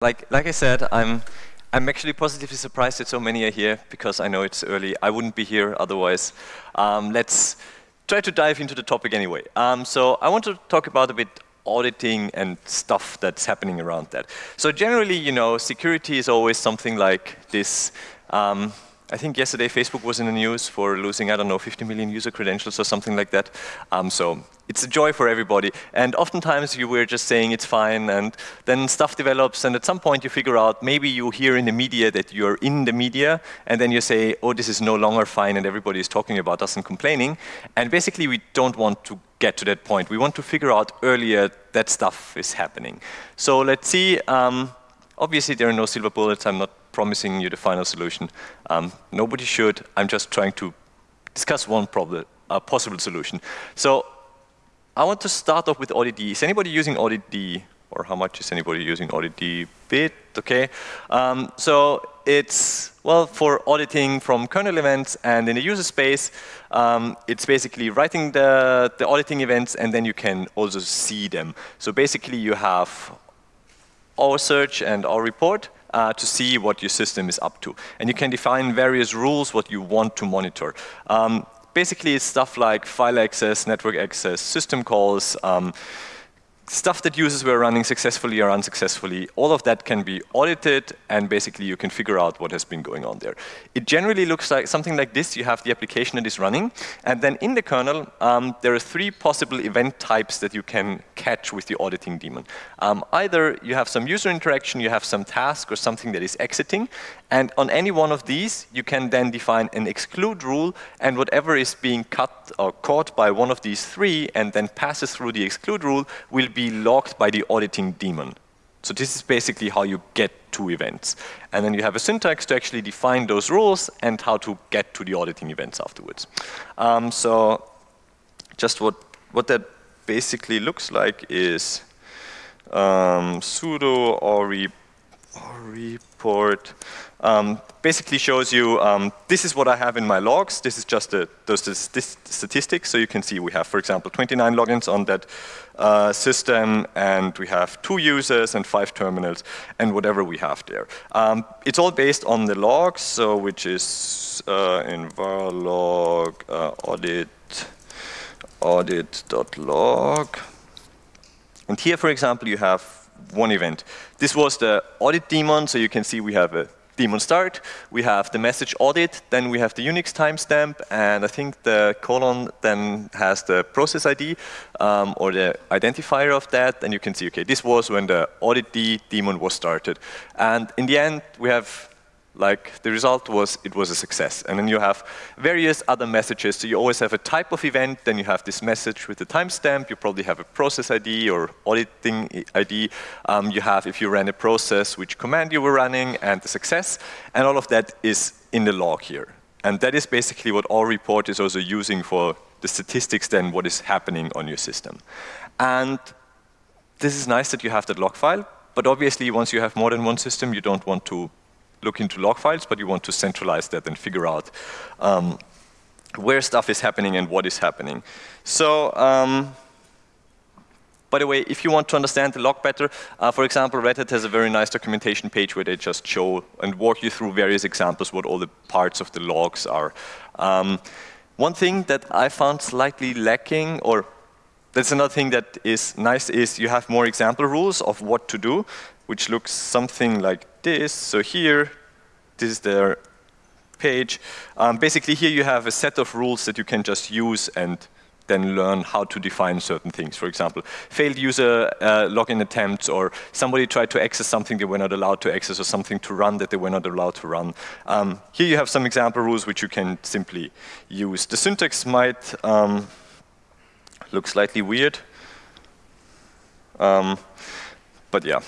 Like, like I said, I'm, I'm actually positively surprised that so many are here because I know it's early. I wouldn't be here otherwise. Um, let's try to dive into the topic anyway. Um, so I want to talk about a bit auditing and stuff that's happening around that. So generally, you know, security is always something like this. Um, I think yesterday Facebook was in the news for losing, I don't know, 50 million user credentials or something like that. Um, so it's a joy for everybody. And oftentimes you were just saying it's fine and then stuff develops and at some point you figure out maybe you hear in the media that you're in the media and then you say, oh, this is no longer fine and everybody is talking about us and complaining. And basically we don't want to get to that point. We want to figure out earlier that stuff is happening. So let's see. Um, obviously there are no silver bullets. I'm not promising you the final solution. Um, nobody should. I'm just trying to discuss one problem, a possible solution. So I want to start off with AuditD. Is anybody using AuditD? Or how much is anybody using AuditD? Bit, okay. Um, so it's, well, for auditing from kernel events and in the user space, um, it's basically writing the, the auditing events and then you can also see them. So basically you have ausearch and aureport uh, to see what your system is up to. And you can define various rules what you want to monitor. Um, basically, stuff like file access, network access, system calls, um, stuff that users were running successfully or unsuccessfully, all of that can be audited and basically you can figure out what has been going on there. It generally looks like something like this. You have the application that is running and then in the kernel um, there are three possible event types that you can catch with the auditing daemon. Um, either you have some user interaction, you have some task or something that is exiting and on any one of these you can then define an exclude rule and whatever is being cut or caught by one of these three and then passes through the exclude rule will be logged by the auditing daemon. So this is basically how you get to events. And then you have a syntax to actually define those rules and how to get to the auditing events afterwards. Um, so just what, what that basically looks like is um, sudo or, report um, basically shows you, um, this is what I have in my logs. This is just the, those statistics. So you can see we have, for example, 29 logins on that uh, system, and we have two users and five terminals, and whatever we have there. Um, it's all based on the logs, so which is uh, in varlog uh, audit audit.log. And here, for example, you have one event. This was the audit daemon, so you can see we have a daemon start, we have the message audit, then we have the Unix timestamp, and I think the colon then has the process ID um, or the identifier of that, and you can see, okay, this was when the audit D daemon was started. And in the end, we have like the result was it was a success. And then you have various other messages. So you always have a type of event, then you have this message with the timestamp, you probably have a process ID or auditing ID. Um, you have, if you ran a process, which command you were running and the success. And all of that is in the log here. And that is basically what aureport is also using for the statistics then what is happening on your system. And this is nice that you have that log file, but obviously once you have more than one system, you don't want to look into log files, but you want to centralize that and figure out um, where stuff is happening and what is happening. So, um, by the way, if you want to understand the log better, uh, for example, Red Hat has a very nice documentation page where they just show and walk you through various examples what all the parts of the logs are. Um, one thing that I found slightly lacking, or that's another thing that is nice, is you have more example rules of what to do, which looks something like this. So here, this is their page. Um, basically here you have a set of rules that you can just use and then learn how to define certain things. For example, failed user uh, login attempts or somebody tried to access something they were not allowed to access or something to run that they were not allowed to run. Um, here you have some example rules which you can simply use. The syntax might um, look slightly weird, um, but yeah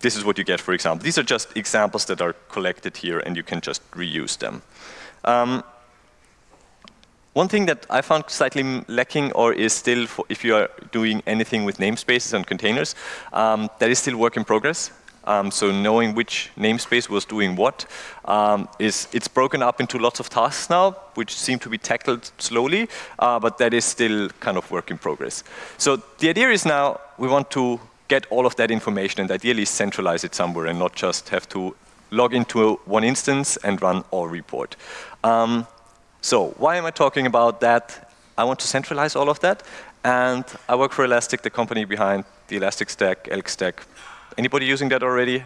this is what you get, for example. These are just examples that are collected here and you can just reuse them. Um, one thing that I found slightly lacking or is still, if you are doing anything with namespaces and containers, um, that is still work in progress. Um, so knowing which namespace was doing what um, is it's broken up into lots of tasks now, which seem to be tackled slowly, uh, but that is still kind of work in progress. So the idea is now we want to get all of that information and ideally centralize it somewhere and not just have to log into one instance and run aureport. Um, so why am I talking about that? I want to centralize all of that. And I work for Elastic, the company behind the Elastic Stack, Elk Stack. Anybody using that already?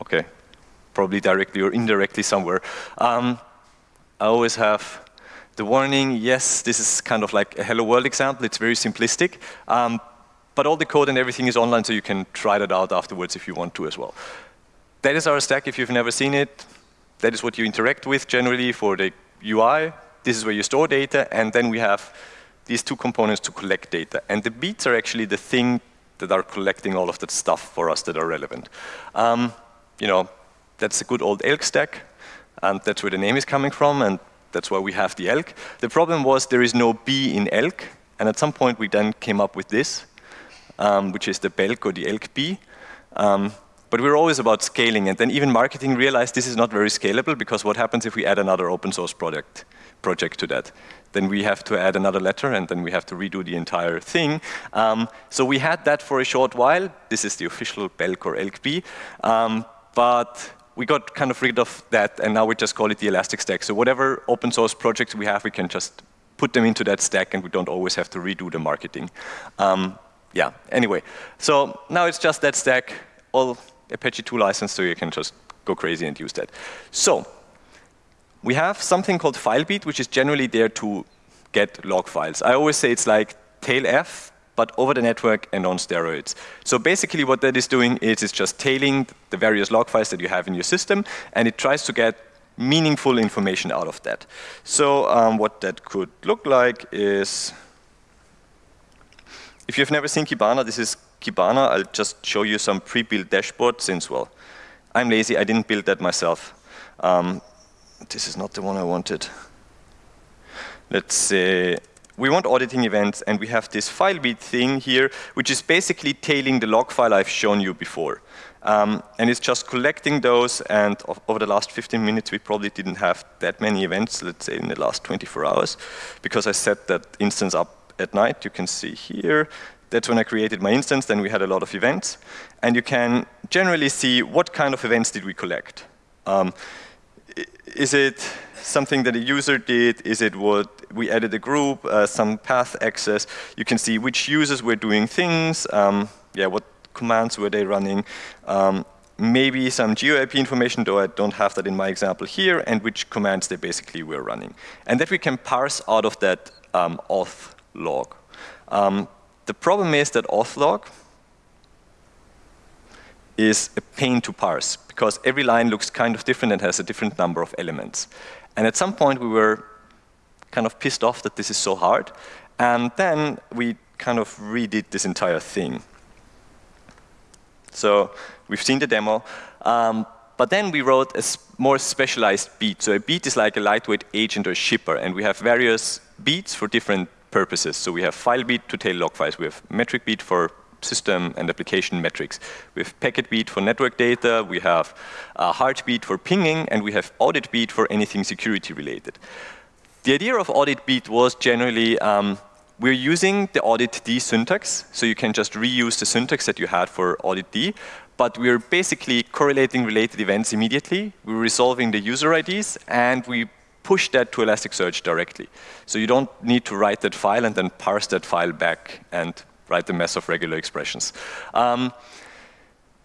Okay, probably directly or indirectly somewhere. Um, I always have the warning, yes, this is kind of like a hello world example. It's very simplistic. Um, but all the code and everything is online, so you can try that out afterwards if you want to as well. That is our stack if you've never seen it. That is what you interact with generally for the UI. This is where you store data, and then we have these two components to collect data. And the beats are actually the thing that are collecting all of that stuff for us that are relevant. Um, you know, that's a good old elk stack, and that's where the name is coming from, and that's why we have the elk. The problem was there is no B in elk, and at some point we then came up with this, um, which is the Belk or the elk B. Um, but we are always about scaling, and then even marketing realized this is not very scalable because what happens if we add another open source project, project to that? Then we have to add another letter, and then we have to redo the entire thing. Um, so we had that for a short while. This is the official Belk or ElkB. Um, but we got kind of rid of that, and now we just call it the Elastic Stack. So whatever open source projects we have, we can just put them into that stack, and we don't always have to redo the marketing. Um, yeah, anyway. So now it's just that stack. All Apache 2 license, so you can just go crazy and use that. So we have something called FileBeat, which is generally there to get log files. I always say it's like tail F, but over the network and on steroids. So basically what that is doing is it's just tailing the various log files that you have in your system, and it tries to get meaningful information out of that. So um, what that could look like is, if you've never seen Kibana, this is Kibana, I'll just show you some pre-built dashboard since, well, I'm lazy, I didn't build that myself. Um, this is not the one I wanted. Let's say, we want auditing events and we have this FileBeat thing here, which is basically tailing the log file I've shown you before. Um, and it's just collecting those and over the last 15 minutes we probably didn't have that many events, let's say in the last 24 hours, because I set that instance up at night. You can see here that's when I created my instance. Then we had a lot of events. And you can generally see what kind of events did we collect. Um, is it something that a user did? Is it what we added a group, uh, some path access? You can see which users were doing things, um, yeah, what commands were they running, um, maybe some GeoIP information, though I don't have that in my example here, and which commands they basically were running. And that we can parse out of that um, auth log. Um, the problem is that authlog is a pain to parse because every line looks kind of different and has a different number of elements. And at some point we were kind of pissed off that this is so hard. And then we kind of redid this entire thing. So we've seen the demo. Um, but then we wrote a more specialized beat. So a beat is like a lightweight agent or shipper. And we have various beats for different purposes. So we have file beat to tail log files. We have metric beat for system and application metrics. We have packet beat for network data. We have uh, heartbeat for pinging. And we have audit beat for anything security related. The idea of audit beat was generally um, we're using the audit D syntax. So you can just reuse the syntax that you had for audit D. But we're basically correlating related events immediately. We're resolving the user IDs. And we push that to Elasticsearch directly. So you don't need to write that file and then parse that file back and write the mess of regular expressions. Um,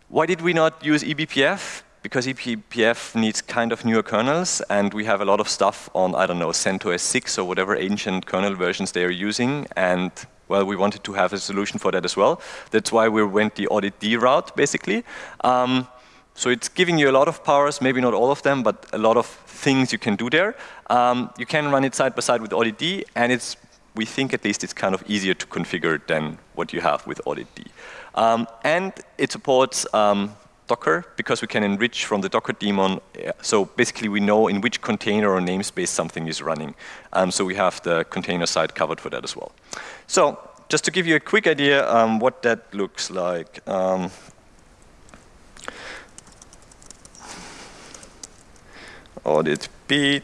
why did we not use eBPF? Because eBPF needs kind of newer kernels, and we have a lot of stuff on, I don't know, CentOS 6 or whatever ancient kernel versions they are using, and well, we wanted to have a solution for that as well. That's why we went the audit D route, basically. Um, so it's giving you a lot of powers, maybe not all of them, but a lot of things you can do there. Um, you can run it side by side with Audit and it's, we think at least it's kind of easier to configure than what you have with Audit. Um, and it supports um, Docker, because we can enrich from the Docker daemon. So basically we know in which container or namespace something is running. Um, so we have the container side covered for that as well. So just to give you a quick idea um, what that looks like. Audit beat,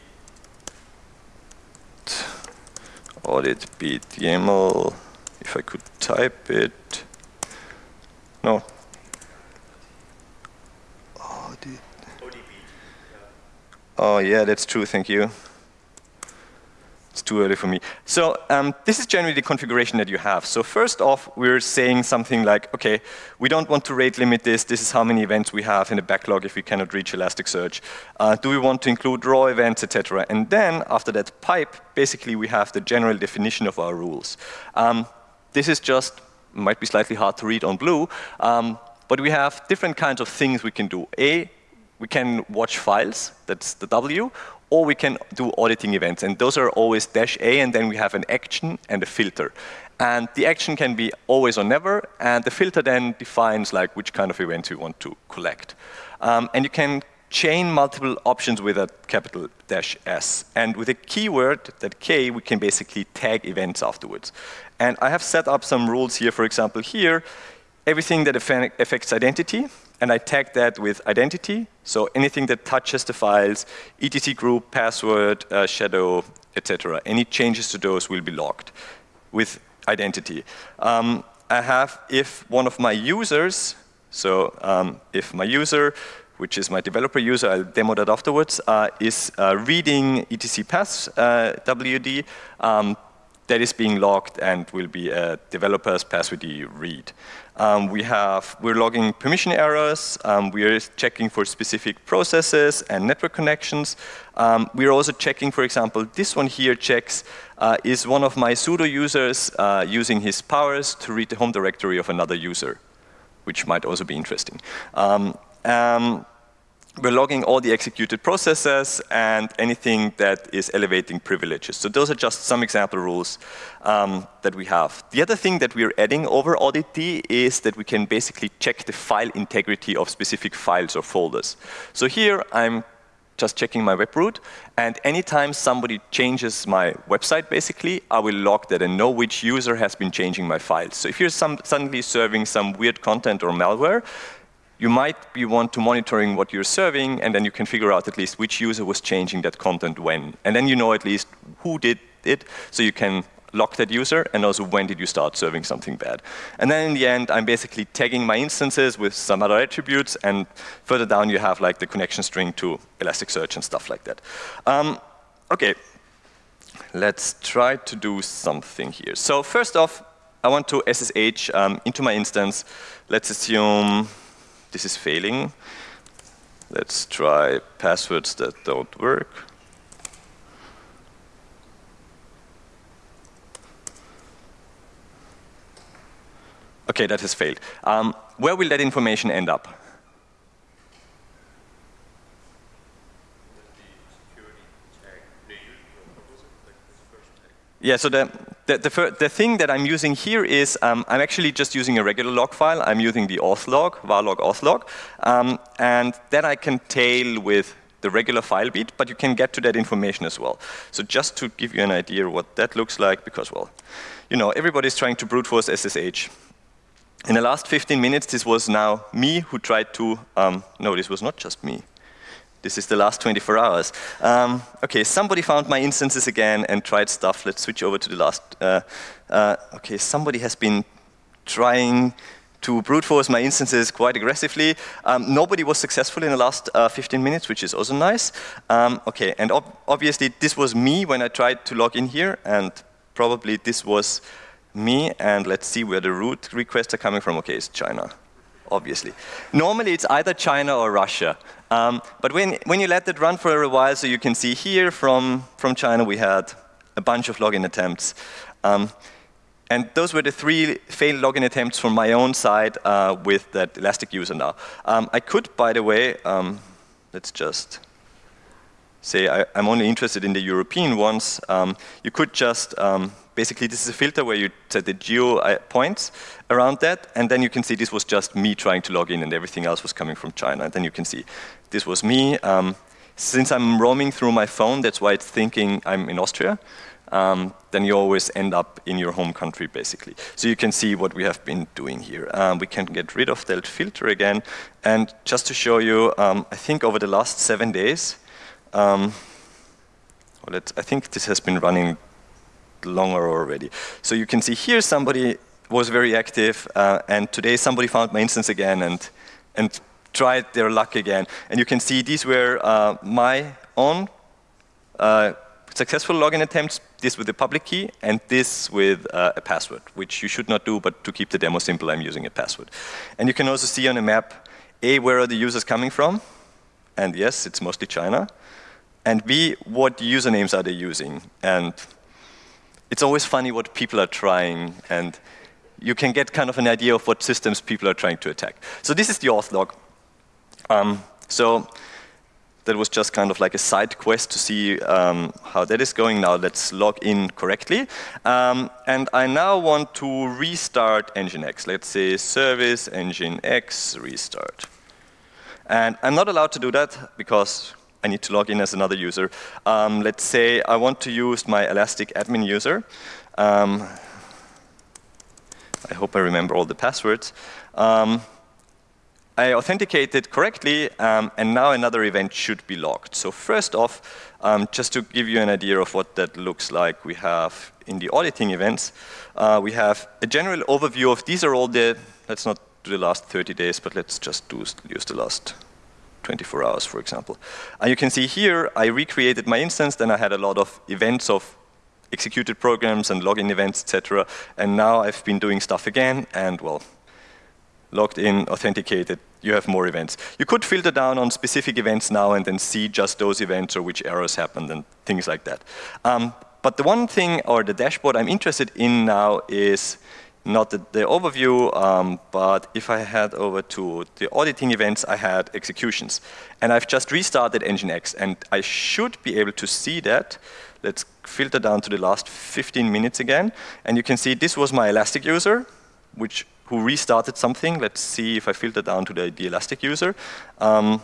audit beat YAML, if I could type it. No. Audit. Oh, yeah, that's true. Thank you. It's too early for me. So um, this is generally the configuration that you have. So first off, we're saying something like, OK, we don't want to rate limit this. This is how many events we have in the backlog if we cannot reach Elasticsearch. Uh, do we want to include raw events, etc.? And then after that pipe, basically we have the general definition of our rules. Um, this is just, might be slightly hard to read on blue, um, but we have different kinds of things we can do. A, we can watch files, that's the W, or we can do auditing events. And those are always dash A, and then we have an action and a filter. And the action can be always or never, and the filter then defines like which kind of events you want to collect. Um, and you can chain multiple options with a capital dash S. And with a keyword, that K, we can basically tag events afterwards. And I have set up some rules here, for example, here, everything that affects identity, and I tag that with identity. So anything that touches the files, etc group, password, uh, shadow, etc. Any changes to those will be logged with identity. Um, I have if one of my users, so um, if my user, which is my developer user, I'll demo that afterwards, uh, is uh, reading etc pass uh, WD, um, that is being logged and will be a developer's password read. Um, we have, we're logging permission errors. Um, we are checking for specific processes and network connections. Um, we're also checking, for example, this one here checks, uh, is one of my sudo users uh, using his powers to read the home directory of another user, which might also be interesting. We're logging all the executed processes and anything that is elevating privileges. So those are just some example rules um, that we have. The other thing that we're adding over AuditD is that we can basically check the file integrity of specific files or folders. So here I'm just checking my web root, and anytime somebody changes my website, basically, I will log that and know which user has been changing my files. So if you're some, suddenly serving some weird content or malware, you might be want to monitoring what you're serving, and then you can figure out at least which user was changing that content when. And then you know at least who did it, so you can lock that user, and also when did you start serving something bad. And then in the end, I'm basically tagging my instances with some other attributes, and further down you have like the connection string to Elasticsearch and stuff like that. Um, okay, let's try to do something here. So first off, I want to SSH um, into my instance. Let's assume this is failing. Let's try passwords that don't work. Okay, that has failed. Um, where will that information end up? Yeah, so the, the, the, the, thing that I'm using here is um, I'm actually just using a regular log file. I'm using the auth log, varlog auth log. Um, and then I can tail with the regular file beat, but you can get to that information as well. So just to give you an idea what that looks like, because, well, you know, everybody's trying to brute force SSH. In the last 15 minutes, this was now me who tried to, um, no, this was not just me. This is the last 24 hours. Um, okay, somebody found my instances again and tried stuff. Let's switch over to the last. Uh, uh, okay, somebody has been trying to brute force my instances quite aggressively. Um, nobody was successful in the last uh, 15 minutes, which is also nice. Um, okay, and ob obviously this was me when I tried to log in here, and probably this was me, and let's see where the root requests are coming from. Okay, it's China obviously. Normally it's either China or Russia. Um, but when, when you let it run for a while, so you can see here from, from China we had a bunch of login attempts. Um, and those were the three failed login attempts from my own side uh, with that Elastic user now. Um, I could, by the way, um, let's just say I, am only interested in the European ones. Um, you could just um, basically this is a filter where you set the geo uh, points around that, and then you can see this was just me trying to log in and everything else was coming from China. And then you can see this was me. Um, since I'm roaming through my phone, that's why it's thinking I'm in Austria. Um, then you always end up in your home country, basically. So you can see what we have been doing here. Um, we can get rid of that filter again. And just to show you, um, I think over the last seven days, um, well, I think this has been running longer already. So you can see here somebody was very active, uh, and today somebody found my instance again and, and tried their luck again. And you can see these were uh, my own uh, successful login attempts, this with the public key, and this with uh, a password, which you should not do, but to keep the demo simple, I'm using a password. And you can also see on the map, A, where are the users coming from? And yes, it's mostly China. And B, what usernames are they using? And it's always funny what people are trying, and you can get kind of an idea of what systems people are trying to attack. So this is the auth log. Um, so that was just kind of like a side quest to see um, how that is going. Now let's log in correctly. Um, and I now want to restart Nginx. Let's say service Nginx restart. And I'm not allowed to do that because I need to log in as another user. Um, let's say I want to use my Elastic admin user. Um, I hope I remember all the passwords. Um, I authenticated correctly, um, and now another event should be logged. So first off, um, just to give you an idea of what that looks like, we have in the auditing events, uh, we have a general overview of these are all the, let's not do the last 30 days, but let's just do, use the last 24 hours, for example. And you can see here, I recreated my instance, then I had a lot of events of executed programs and login events, etc. And now I've been doing stuff again, and well, logged in, authenticated, you have more events. You could filter down on specific events now and then see just those events or which errors happened and things like that. Um, but the one thing, or the dashboard I'm interested in now is not the, the overview, um, but if I head over to the auditing events, I had executions. And I've just restarted Nginx, and I should be able to see that. Let's filter down to the last 15 minutes again. And you can see this was my Elastic user, which who restarted something. Let's see if I filter down to the, the Elastic user. Um,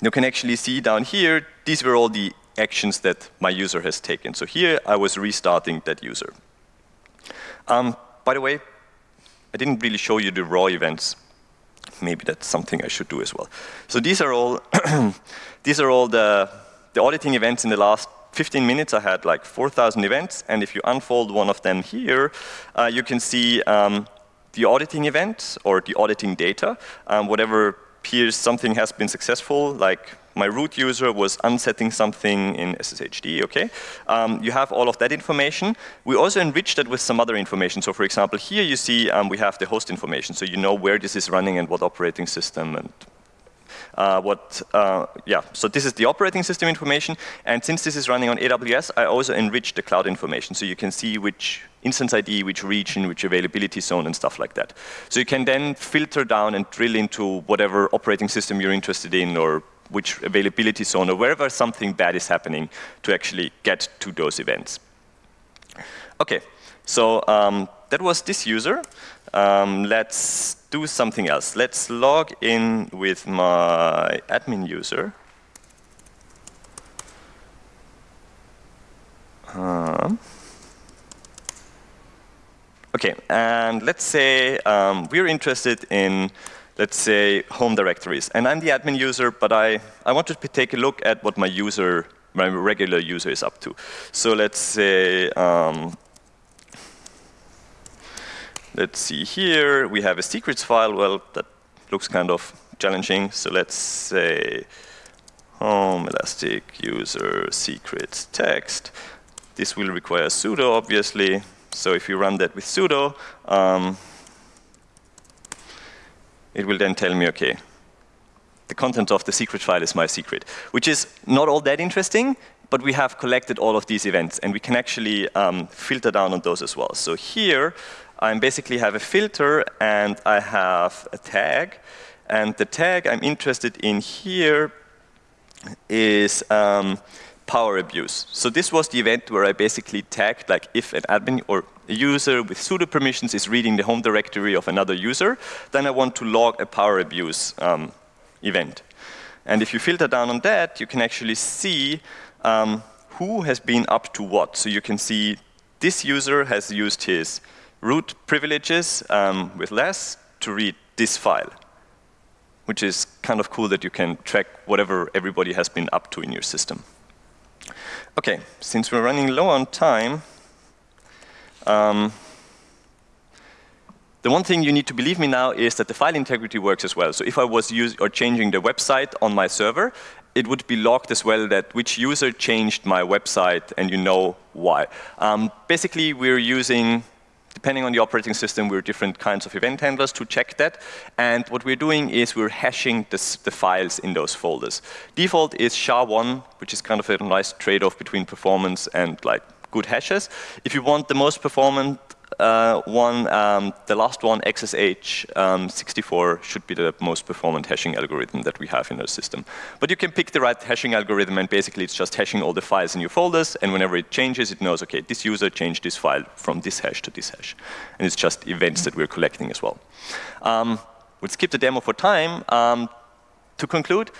you can actually see down here, these were all the actions that my user has taken. So here I was restarting that user. Um, by the way, I didn't really show you the raw events. Maybe that's something I should do as well. So these are all, these are all the, the auditing events in the last 15 minutes. I had like 4,000 events, and if you unfold one of them here, uh, you can see um, the auditing event or the auditing data, um, whatever appears something has been successful, like my root user was unsetting something in SSHD, okay? Um, you have all of that information. We also enriched that with some other information. So for example, here you see um, we have the host information. So you know where this is running and what operating system and uh, what, uh, yeah, so this is the operating system information. And since this is running on AWS, I also enriched the cloud information. So you can see which instance ID, which region, which availability zone, and stuff like that. So you can then filter down and drill into whatever operating system you're interested in or which availability zone or wherever something bad is happening to actually get to those events. Okay, so um, that was this user. Um, let's do something else. Let's log in with my admin user. Um, okay, and let's say um, we're interested in, let's say, home directories. And I'm the admin user, but I, I want to take a look at what my user, my regular user is up to. So let's say um, Let's see here, we have a secrets file. Well, that looks kind of challenging. So let's say home elastic user secrets text. This will require sudo, obviously. So if you run that with sudo, um, it will then tell me, okay, the content of the secret file is my secret, which is not all that interesting, but we have collected all of these events, and we can actually um, filter down on those as well. So here, I basically have a filter and I have a tag. And the tag I'm interested in here is um, power abuse. So this was the event where I basically tagged like if an admin or a user with sudo permissions is reading the home directory of another user, then I want to log a power abuse um, event. And if you filter down on that, you can actually see um, who has been up to what. So you can see this user has used his root privileges um, with less to read this file, which is kind of cool that you can track whatever everybody has been up to in your system. Okay, since we're running low on time, um, The one thing you need to believe me now is that the file integrity works as well. So if I was use or changing the website on my server, it would be logged as well that which user changed my website and you know why. Um, basically, we're using depending on the operating system, we're different kinds of event handlers to check that. And what we're doing is we're hashing this, the files in those folders. Default is SHA-1, which is kind of a nice trade-off between performance and like good hashes. If you want the most performant uh, one, um, the last one, xxHash64, um, should be the most performant hashing algorithm that we have in our system. But you can pick the right hashing algorithm, and basically it's just hashing all the files in your folders, and whenever it changes, it knows, okay, this user changed this file from this hash to this hash. And it's just events that we're collecting as well. Um, we'll skip the demo for time. Um, to conclude,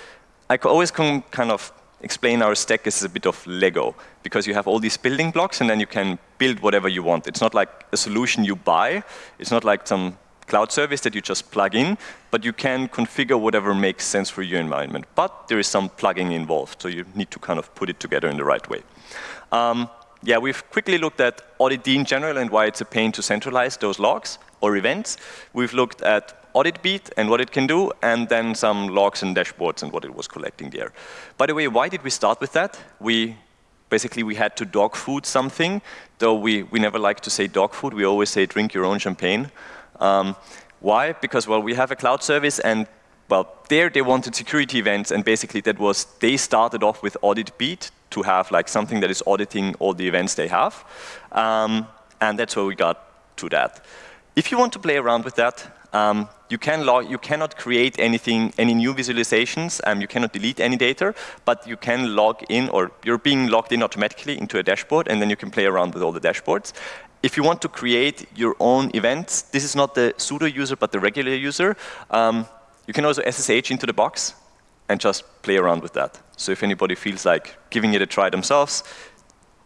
I always kind of explain our stack is a bit of Lego because you have all these building blocks and then you can build whatever you want. It's not like a solution you buy. It's not like some cloud service that you just plug in, but you can configure whatever makes sense for your environment. But there is some plugging involved, so you need to kind of put it together in the right way. Um, yeah, we've quickly looked at auditd in general and why it's a pain to centralize those logs or events. We've looked at audit beat and what it can do, and then some logs and dashboards and what it was collecting there. By the way, why did we start with that? We basically we had to dog food something, though we, we never like to say dog food, we always say drink your own champagne. Um, why? Because, well, we have a cloud service and, well, there they wanted security events and basically that was, they started off with audit beat to have like something that is auditing all the events they have. Um, and that's where we got to that. If you want to play around with that, um, you, can you cannot create anything, any new visualizations, um, you cannot delete any data, but you can log in, or you're being logged in automatically into a dashboard, and then you can play around with all the dashboards. If you want to create your own events, this is not the sudo user, but the regular user, um, you can also SSH into the box and just play around with that. So if anybody feels like giving it a try themselves,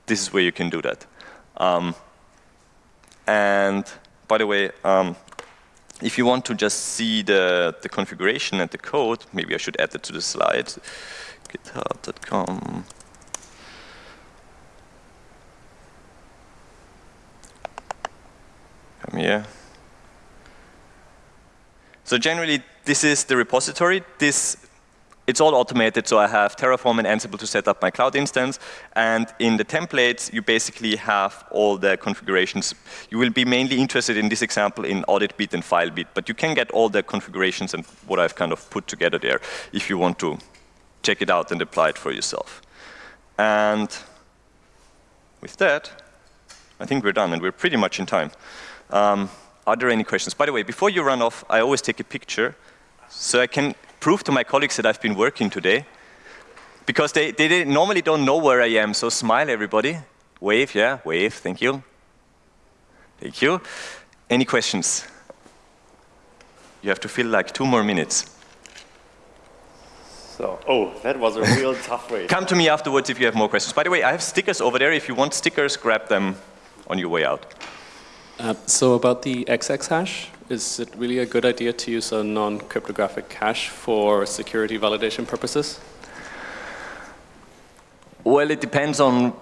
this is where you can do that. Um, and by the way, um, if you want to just see the, the configuration and the code, maybe I should add it to the slide, github.com. Come here. So generally, this is the repository. This it's all automated, so I have Terraform and Ansible to set up my cloud instance. And in the templates, you basically have all the configurations. You will be mainly interested in this example in audit beat and FileBeat, but you can get all the configurations and what I've kind of put together there if you want to check it out and apply it for yourself. And with that, I think we're done, and we're pretty much in time. Um, are there any questions? By the way, before you run off, I always take a picture so I can prove to my colleagues that I've been working today. Because they, they normally don't know where I am, so smile everybody. Wave, yeah, wave, thank you. Thank you. Any questions? You have to fill like two more minutes. So, oh, that was a real tough way. Come to me afterwards if you have more questions. By the way, I have stickers over there. If you want stickers, grab them on your way out. Uh, so about the XX hash, is it really a good idea to use a non-cryptographic hash for security validation purposes? Well, it depends on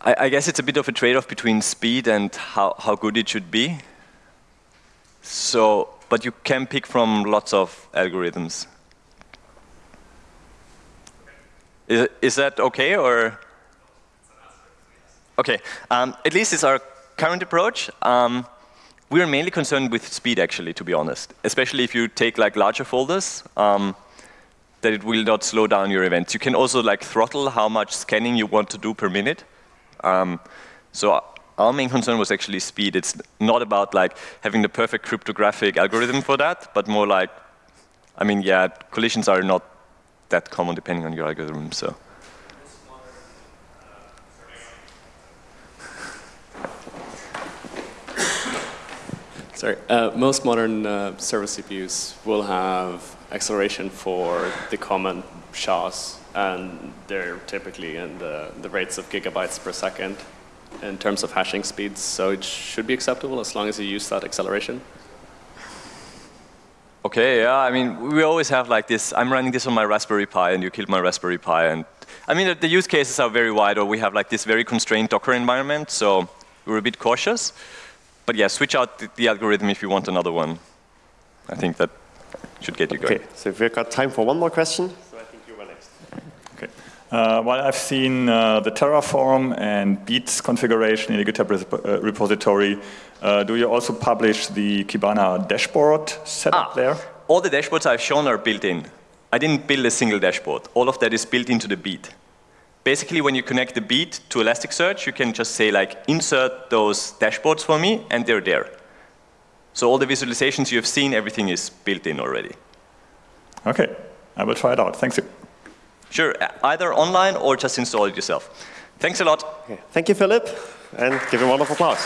I, I, guess it's a bit of a trade-off between speed and how, how good it should be. So, but you can pick from lots of algorithms. Is, is that okay or? Okay, um, at least it's our current approach, um, we are mainly concerned with speed, actually, to be honest. Especially if you take like larger folders, um, that it will not slow down your events. You can also like throttle how much scanning you want to do per minute. Um, so our main concern was actually speed. It's not about like having the perfect cryptographic algorithm for that, but more like, I mean, yeah, collisions are not that common depending on your algorithm. So. Sorry, uh, most modern uh, server CPUs will have acceleration for the common SHAs, and they're typically in the, the rates of gigabytes per second in terms of hashing speeds, so it should be acceptable as long as you use that acceleration. Okay, yeah, I mean, we always have like this, I'm running this on my Raspberry Pi and you killed my Raspberry Pi and I mean, the use cases are very wide or we have like this very constrained Docker environment, so we're a bit cautious. But yeah, switch out the, the algorithm if you want another one. I think that should get you going. Okay, so we've got time for one more question. So I think you were next. Okay. Uh, while I've seen uh, the Terraform and Beats configuration in the GitHub uh, repository, uh, do you also publish the Kibana dashboard setup ah, there? All the dashboards I've shown are built in. I didn't build a single dashboard. All of that is built into the beat. Basically, when you connect the beat to Elasticsearch, you can just say like, insert those dashboards for me, and they're there. So all the visualizations you have seen, everything is built in already. Okay, I will try it out. Thanks you. Sure, either online or just install it yourself. Thanks a lot. Okay. Thank you, Philip, and give him a round of applause.